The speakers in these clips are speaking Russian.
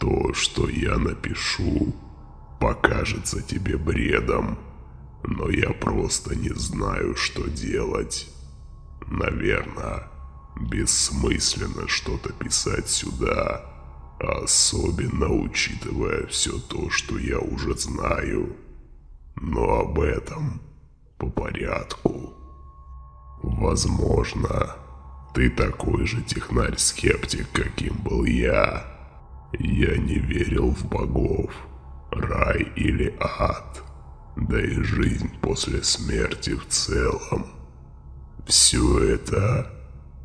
То, что я напишу, покажется тебе бредом, но я просто не знаю, что делать. Наверное, бессмысленно что-то писать сюда, особенно учитывая все то, что я уже знаю. Но об этом по порядку. Возможно, ты такой же технарь-скептик, каким был я. Я не верил в богов, рай или ад, да и жизнь после смерти в целом. Все это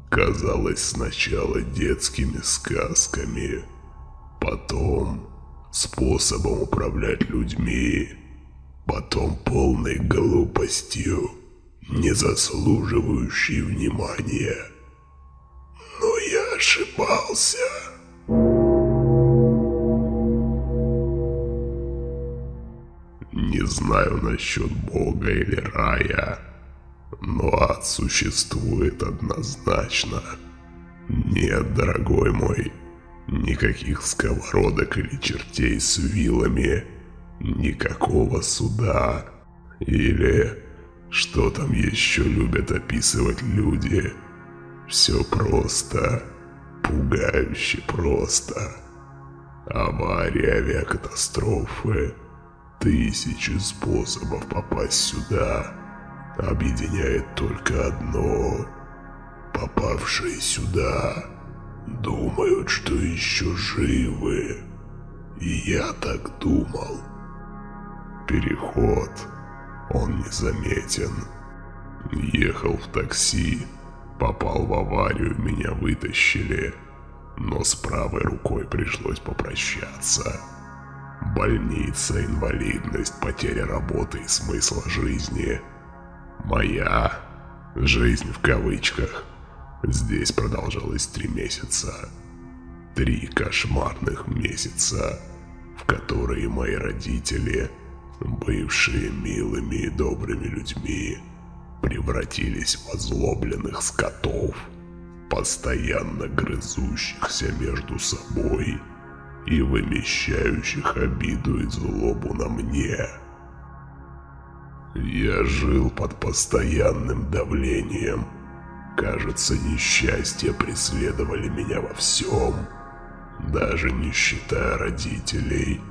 казалось сначала детскими сказками, потом способом управлять людьми, потом полной глупостью, не заслуживающей внимания. Но я ошибался. Знаю насчет Бога или рая, но ад существует однозначно. Нет, дорогой мой, никаких сковородок или чертей с вилами, никакого суда. Или что там еще любят описывать люди. Все просто, пугающе просто. Аварии, авиакатастрофы, тысячи способов попасть сюда. Объединяет только одно. Попавшие сюда думают, что еще живы. И я так думал. Переход, он незаметен. Ехал в такси, попал в аварию, меня вытащили. Но с правой рукой пришлось попрощаться. Больница, инвалидность, потеря работы и смысла жизни. Моя жизнь в кавычках здесь продолжалась три месяца. Три кошмарных месяца, в которые мои родители, бывшие милыми и добрыми людьми, превратились в озлобленных скотов, постоянно грызущихся между собой и вымещающих обиду и злобу на мне. Я жил под постоянным давлением. Кажется, несчастья преследовали меня во всем, даже не считая родителей,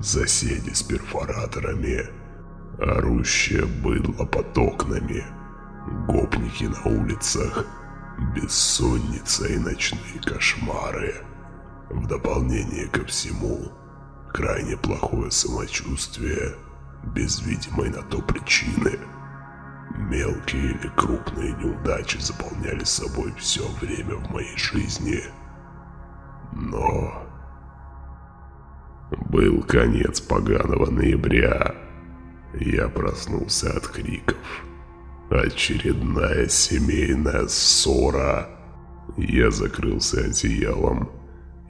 соседи с перфораторами, орущее быдло под окнами, гопники на улицах, бессонница и ночные кошмары. В дополнение ко всему, крайне плохое самочувствие, без видимой на то причины. Мелкие или крупные неудачи заполняли собой все время в моей жизни. Но... Был конец поганого ноября. Я проснулся от криков. Очередная семейная ссора. Я закрылся одеялом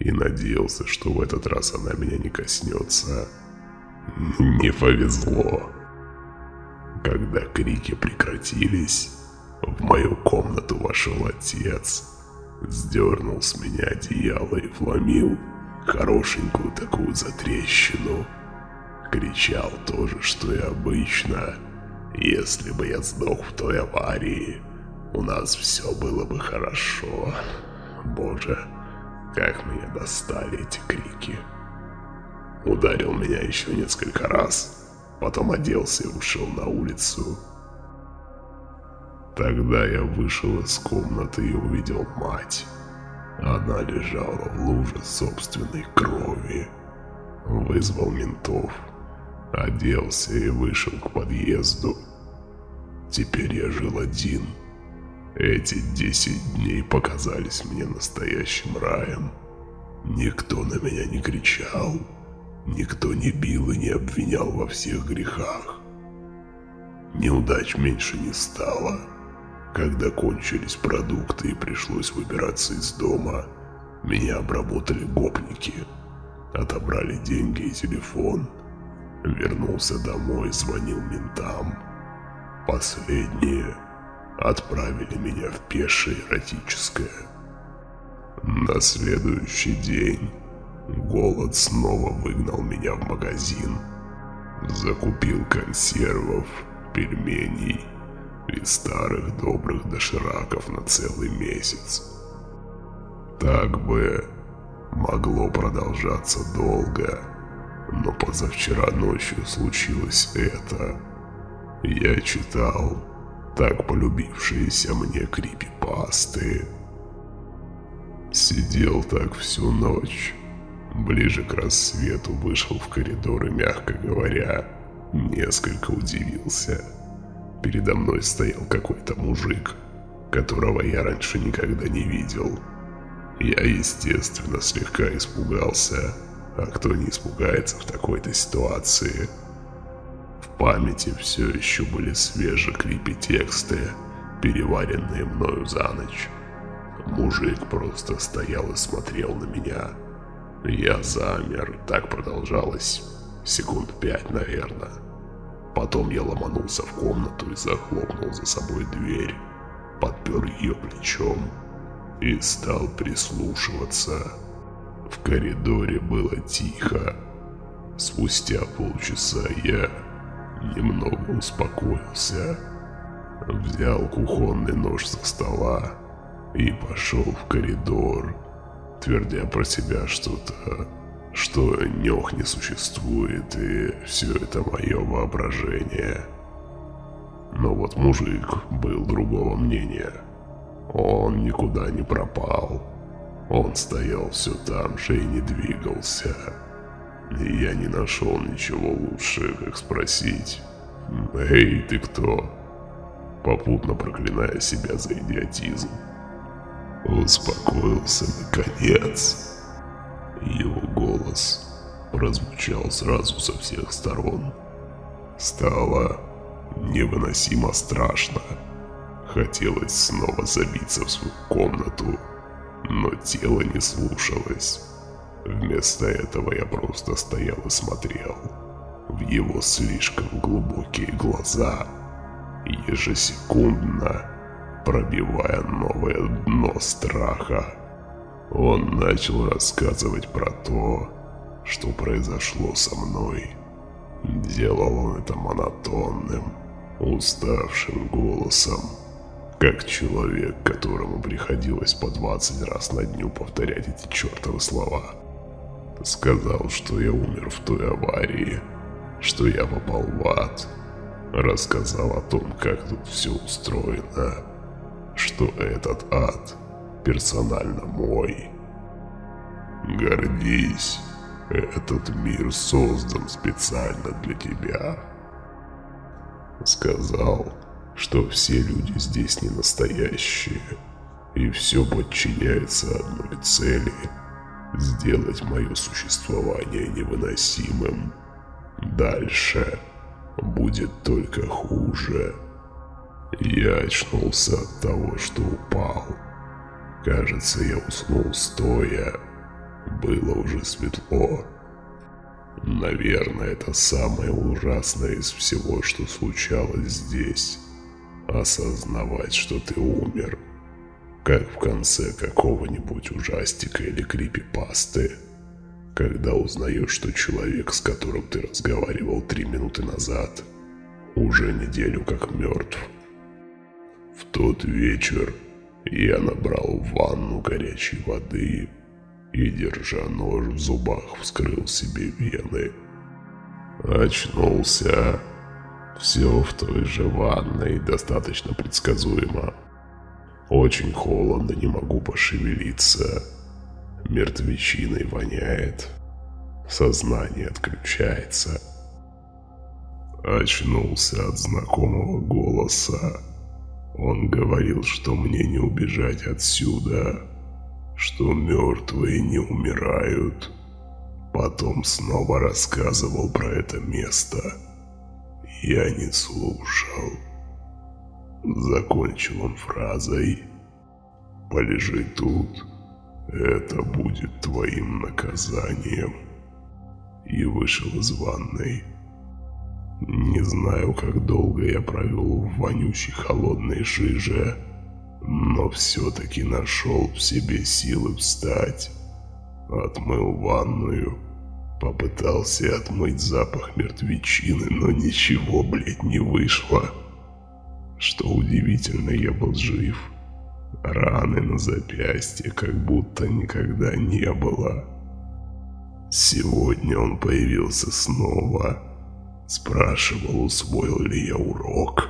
и надеялся, что в этот раз она меня не коснется. Не повезло. Когда крики прекратились, в мою комнату вошел отец, сдернул с меня одеяло и вломил хорошенькую такую затрещину. Кричал тоже, что и обычно. Если бы я сдох в той аварии, у нас все было бы хорошо. Боже, как меня достали эти крики. Ударил меня еще несколько раз, потом оделся и ушел на улицу. Тогда я вышел из комнаты и увидел мать. Она лежала в луже собственной крови. Вызвал ментов, оделся и вышел к подъезду. Теперь я жил один. Эти десять дней показались мне настоящим раем. Никто на меня не кричал, никто не бил и не обвинял во всех грехах. Неудач меньше не стало. Когда кончились продукты и пришлось выбираться из дома, меня обработали гопники. Отобрали деньги и телефон. Вернулся домой, звонил ментам. Последние отправили меня в пешее эротическое. На следующий день Голод снова выгнал меня в магазин. Закупил консервов, пельменей и старых добрых дошираков на целый месяц. Так бы могло продолжаться долго, но позавчера ночью случилось это. Я читал так полюбившиеся мне крипипасты. Сидел так всю ночь. Ближе к рассвету вышел в коридор и, мягко говоря, несколько удивился. Передо мной стоял какой-то мужик, которого я раньше никогда не видел. Я, естественно, слегка испугался, а кто не испугается в такой-то ситуации? Памяти все еще были свежие крипи-тексты, переваренные мною за ночь. Мужик просто стоял и смотрел на меня. Я замер, так продолжалось секунд пять, наверное. Потом я ломанулся в комнату и захлопнул за собой дверь, подпер ее плечом и стал прислушиваться. В коридоре было тихо. Спустя полчаса я немного успокоился, взял кухонный нож со стола и пошел в коридор, твердя про себя что-то, что нёх не существует и все это мое воображение. Но вот мужик был другого мнения. Он никуда не пропал. Он стоял все там же и не двигался. И я не нашел ничего лучше, как спросить «Эй, ты кто?» Попутно проклиная себя за идиотизм. Успокоился наконец. Его голос прозвучал сразу со всех сторон. Стало невыносимо страшно. Хотелось снова забиться в свою комнату, но тело не слушалось. Вместо этого я просто стоял и смотрел в его слишком глубокие глаза, ежесекундно пробивая новое дно страха. Он начал рассказывать про то, что произошло со мной. Делал он это монотонным, уставшим голосом, как человек, которому приходилось по 20 раз на дню повторять эти чертовы слова. Сказал, что я умер в той аварии, что я попал в ад. Рассказал о том, как тут все устроено, что этот ад персонально мой. Гордись, этот мир создан специально для тебя. Сказал, что все люди здесь не настоящие, и все подчиняется одной цели – сделать мое существование невыносимым. Дальше будет только хуже. Я очнулся от того, что упал. Кажется, я уснул стоя. Было уже светло. Наверное, это самое ужасное из всего, что случалось здесь. Осознавать, что ты умер. Как в конце какого-нибудь ужастика или крипипасты. Когда узнаешь, что человек, с которым ты разговаривал три минуты назад, уже неделю как мертв. В тот вечер я набрал ванну горячей воды и, держа нож в зубах, вскрыл себе вены. Очнулся. Все в той же ванной, достаточно предсказуемо. Очень холодно, не могу пошевелиться. Мертвечиной воняет. Сознание отключается. Очнулся от знакомого голоса. Он говорил, что мне не убежать отсюда, что мертвые не умирают. Потом снова рассказывал про это место. Я не слушал. Закончил он фразой «Полежи тут, это будет твоим наказанием» и вышел из ванной. Не знаю, как долго я провел в вонючей холодной жиже, но все-таки нашел в себе силы встать Отмыл ванную. Попытался отмыть запах мертвечины, но ничего, блядь, не вышло. Что удивительно, я был жив. Раны на запястье как будто никогда не было. Сегодня он появился снова. Спрашивал, усвоил ли я урок.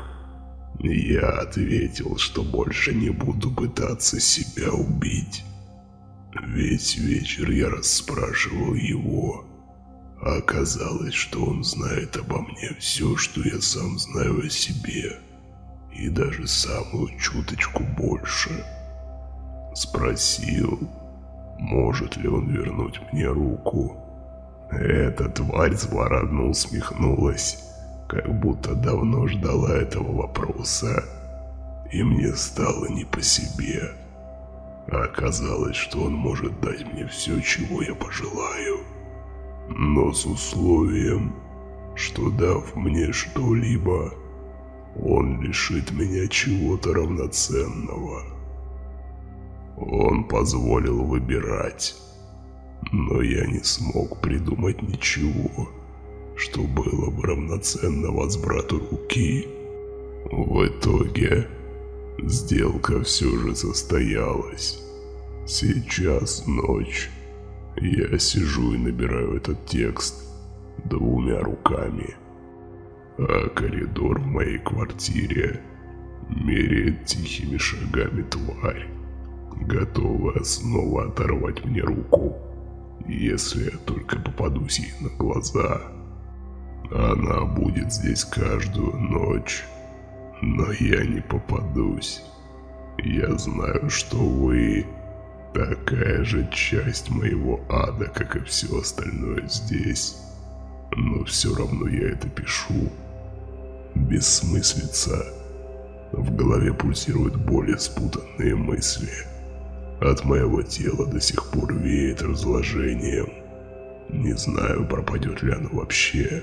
Я ответил, что больше не буду пытаться себя убить. Весь вечер я расспрашивал его. Оказалось, что он знает обо мне все, что я сам знаю о себе. И даже самую чуточку больше. Спросил, может ли он вернуть мне руку. Эта тварь злорадно усмехнулась, как будто давно ждала этого вопроса. И мне стало не по себе. Оказалось, что он может дать мне все, чего я пожелаю. Но с условием, что дав мне что-либо, он лишит меня чего-то равноценного. Он позволил выбирать, но я не смог придумать ничего, что было бы равноценно возврату руки. В итоге сделка все же состоялась. Сейчас ночь. Я сижу и набираю этот текст двумя руками. А коридор в моей квартире меряет тихими шагами тварь, готовая снова оторвать мне руку, если я только попадусь ей на глаза. Она будет здесь каждую ночь, но я не попадусь. Я знаю, что вы такая же часть моего ада, как и все остальное здесь. Но все равно я это пишу. Бессмыслица. В голове пульсируют более спутанные мысли. От моего тела до сих пор веет разложением. Не знаю, пропадет ли оно вообще.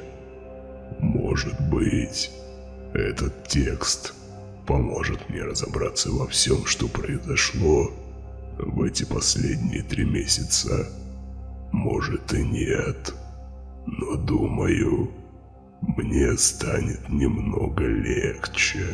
Может быть, этот текст поможет мне разобраться во всем, что произошло в эти последние три месяца. Может и нет, но думаю, мне станет немного легче.